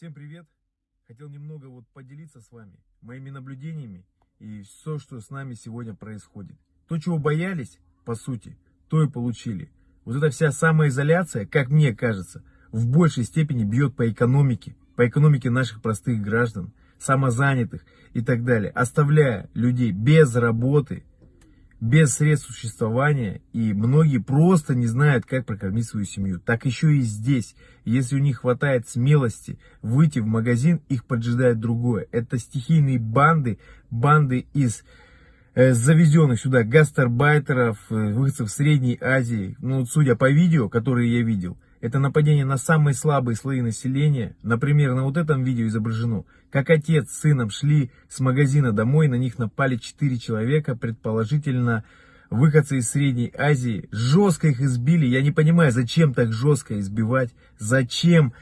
Всем привет! Хотел немного вот поделиться с вами моими наблюдениями и все, что с нами сегодня происходит. То, чего боялись, по сути, то и получили. Вот эта вся самоизоляция, как мне кажется, в большей степени бьет по экономике, по экономике наших простых граждан, самозанятых и так далее, оставляя людей без работы, без средств существования, и многие просто не знают, как прокормить свою семью. Так еще и здесь, если у них хватает смелости выйти в магазин, их поджидает другое. Это стихийные банды, банды из э, завезенных сюда гастарбайтеров, э, выходцев Средней Азии. Ну, судя по видео, которые я видел, это нападение на самые слабые слои населения. Например, на вот этом видео изображено, как отец с сыном шли с магазина домой, на них напали 4 человека, предположительно выходцы из Средней Азии. Жестко их избили. Я не понимаю, зачем так жестко избивать, зачем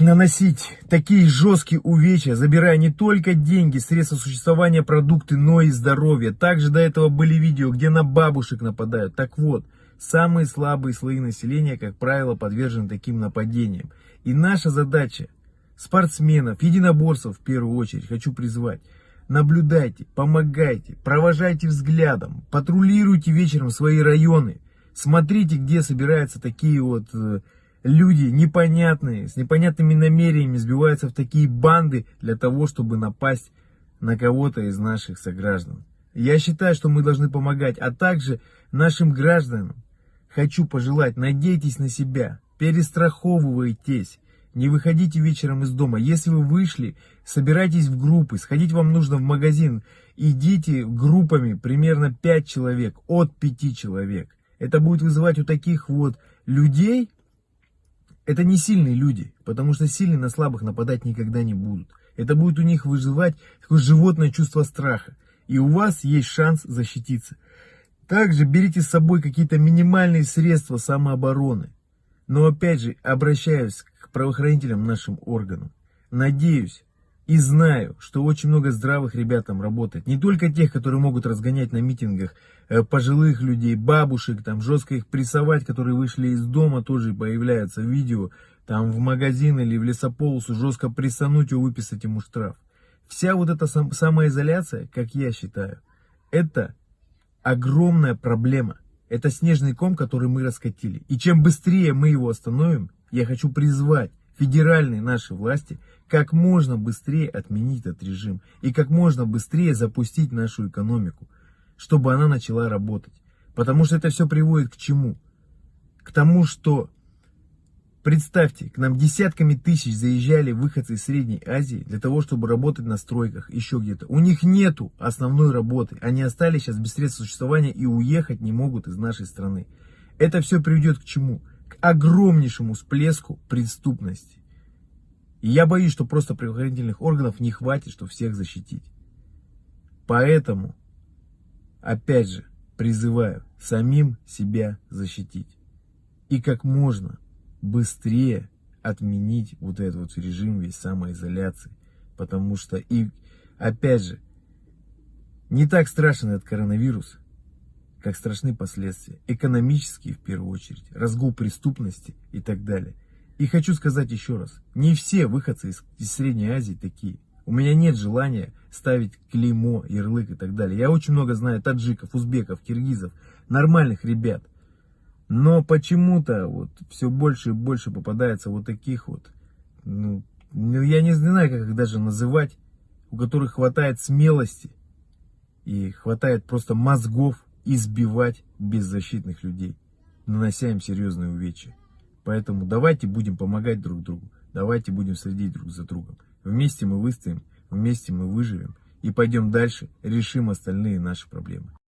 наносить такие жесткие увечья, забирая не только деньги, средства существования, продукты, но и здоровье. Также до этого были видео, где на бабушек нападают. Так вот, Самые слабые слои населения, как правило, подвержены таким нападениям. И наша задача, спортсменов, единоборцев в первую очередь, хочу призвать, наблюдайте, помогайте, провожайте взглядом, патрулируйте вечером свои районы, смотрите, где собираются такие вот э, люди непонятные, с непонятными намерениями сбиваются в такие банды для того, чтобы напасть на кого-то из наших сограждан. Я считаю, что мы должны помогать, а также нашим гражданам, хочу пожелать, надейтесь на себя, перестраховывайтесь, не выходите вечером из дома. Если вы вышли, собирайтесь в группы, сходить вам нужно в магазин, идите группами, примерно 5 человек, от 5 человек. Это будет вызывать у таких вот людей, это не сильные люди, потому что сильные на слабых нападать никогда не будут. Это будет у них вызывать такое животное чувство страха. И у вас есть шанс защититься. Также берите с собой какие-то минимальные средства самообороны. Но опять же, обращаюсь к правоохранителям нашим органам. Надеюсь и знаю, что очень много здравых ребят там работает. Не только тех, которые могут разгонять на митингах э, пожилых людей, бабушек, там жестко их прессовать, которые вышли из дома, тоже появляются видео, там в магазин или в лесополосу, жестко прессануть и выписать ему штраф. Вся вот эта сам, самоизоляция, как я считаю, это огромная проблема. Это снежный ком, который мы раскатили. И чем быстрее мы его остановим, я хочу призвать федеральные наши власти как можно быстрее отменить этот режим и как можно быстрее запустить нашу экономику, чтобы она начала работать. Потому что это все приводит к чему? К тому, что Представьте, к нам десятками тысяч заезжали выходцы из Средней Азии для того, чтобы работать на стройках, еще где-то. У них нету основной работы. Они остались сейчас без средств существования и уехать не могут из нашей страны. Это все приведет к чему? К огромнейшему всплеску преступности. И я боюсь, что просто правоохранительных органов не хватит, чтобы всех защитить. Поэтому, опять же, призываю самим себя защитить. И как можно быстрее отменить вот этот вот режим весь самоизоляции. Потому что, и опять же, не так страшен этот коронавирус, как страшны последствия. Экономические в первую очередь, разгул преступности и так далее. И хочу сказать еще раз, не все выходцы из, из Средней Азии такие. У меня нет желания ставить клеймо, ярлык и так далее. Я очень много знаю таджиков, узбеков, киргизов, нормальных ребят. Но почему-то вот все больше и больше попадается вот таких вот, ну, ну, я не знаю, как их даже называть, у которых хватает смелости и хватает просто мозгов избивать беззащитных людей, нанося им серьезные увечья. Поэтому давайте будем помогать друг другу, давайте будем следить друг за другом. Вместе мы выстоим, вместе мы выживем и пойдем дальше, решим остальные наши проблемы.